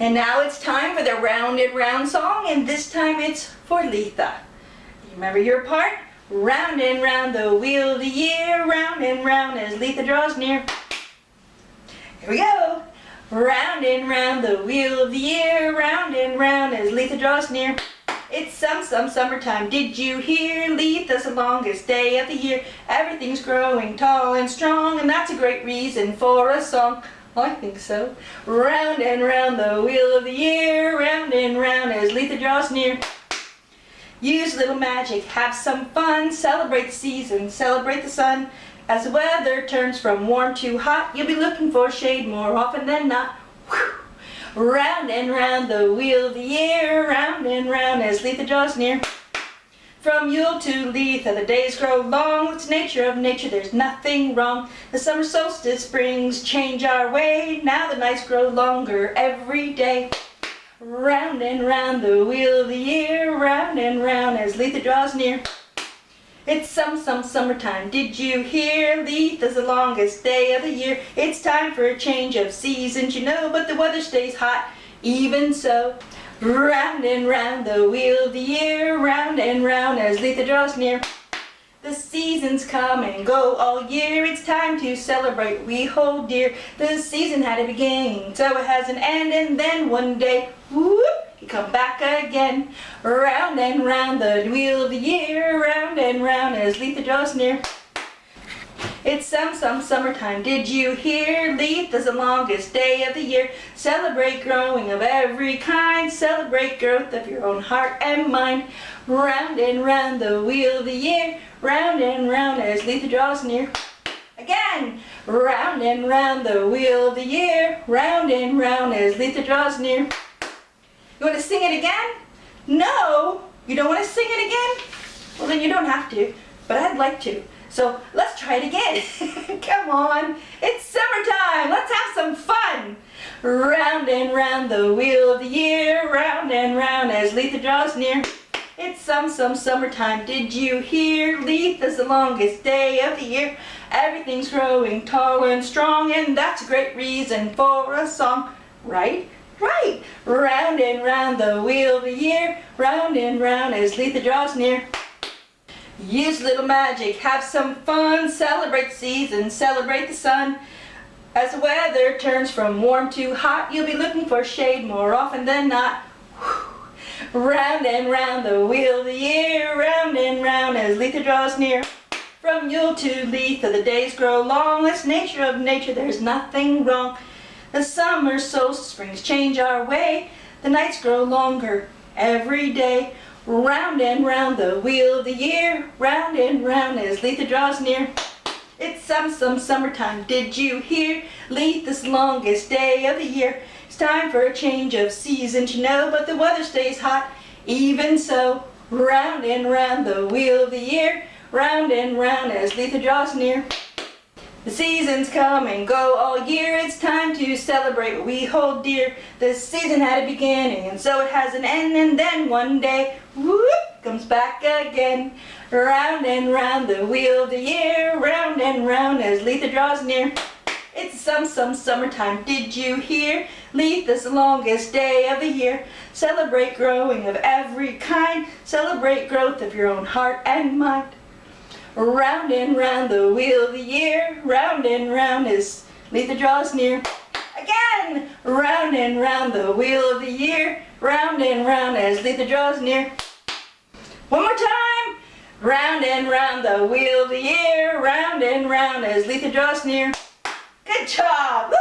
And now it's time for the round and round song, and this time it's for Litha. You remember your part? Round and round the wheel of the year, round and round as Litha draws near. Here we go. Round and round the wheel of the year, round and round as Litha draws near. It's some, some summertime, did you hear? Litha's the longest day of the year. Everything's growing tall and strong, and that's a great reason for a song. I think so. Round and round the wheel of the year, round and round as Litha draws near. Use a little magic, have some fun, celebrate the season, celebrate the sun. As the weather turns from warm to hot, you'll be looking for shade more often than not. Whew. Round and round the wheel of the year, round and round as Litha draws near. From Yule to Litha, the days grow long. It's nature of nature, there's nothing wrong. The summer solstice brings change our way. Now the nights grow longer every day. Round and round the wheel of the year, round and round as Litha draws near. It's some, some summertime, did you hear? Litha's the longest day of the year. It's time for a change of seasons, you know, but the weather stays hot, even so. Round and round the wheel of the year, round and round as Litha draws near. The seasons come and go all year, it's time to celebrate, we hold dear. The season had a beginning, so it has an end, and then one day, whoop, you come back again. Round and round the wheel of the year, round and round as Litha draws near. It's some, some summertime, did you hear? Litha's the longest day of the year. Celebrate growing of every kind, celebrate growth of your own heart and mind. Round and round the wheel of the year, round and round as Litha draws near. Again, round and round the wheel of the year, round and round as Litha draws near. You want to sing it again? No? You don't want to sing it again? Well then you don't have to, but I'd like to. So let's try it again. Come on, it's summertime, let's have some fun. Round and round the wheel of the year, round and round as Litha draws near. It's some, some summertime, did you hear? Litha's the longest day of the year. Everything's growing tall and strong, and that's a great reason for a song, right? Right! Round and round the wheel of the year, round and round as Litha draws near. Use little magic, have some fun, celebrate season, celebrate the sun. As the weather turns from warm to hot, you'll be looking for shade more often than not. Whew. Round and round the wheel of the year, round and round as Litha draws near. From Yule to Litha, the days grow long. It's nature of nature, there's nothing wrong. The summer solstice brings change our way. The nights grow longer every day. Round and round the wheel of the year, round and round as Litha draws near. It's some, some summertime, did you hear? Litha's longest day of the year. It's time for a change of seasons, you know, but the weather stays hot. Even so, round and round the wheel of the year, round and round as Litha draws near. The seasons come and go all year, it's time to celebrate what we hold dear. This season had a beginning and so it has an end and then one day, whoop, comes back again. Round and round the wheel of the year, round and round as Litha draws near. It's some, some summertime, did you hear? Litha's the longest day of the year. Celebrate growing of every kind, celebrate growth of your own heart and mind. Round and round the wheel of the year, round and round as Litha draws near. Again, round and round the wheel of the year, round and round as Litha draws near. One more time. Round and round the wheel of the year, round and round as Litha draws near. Good job.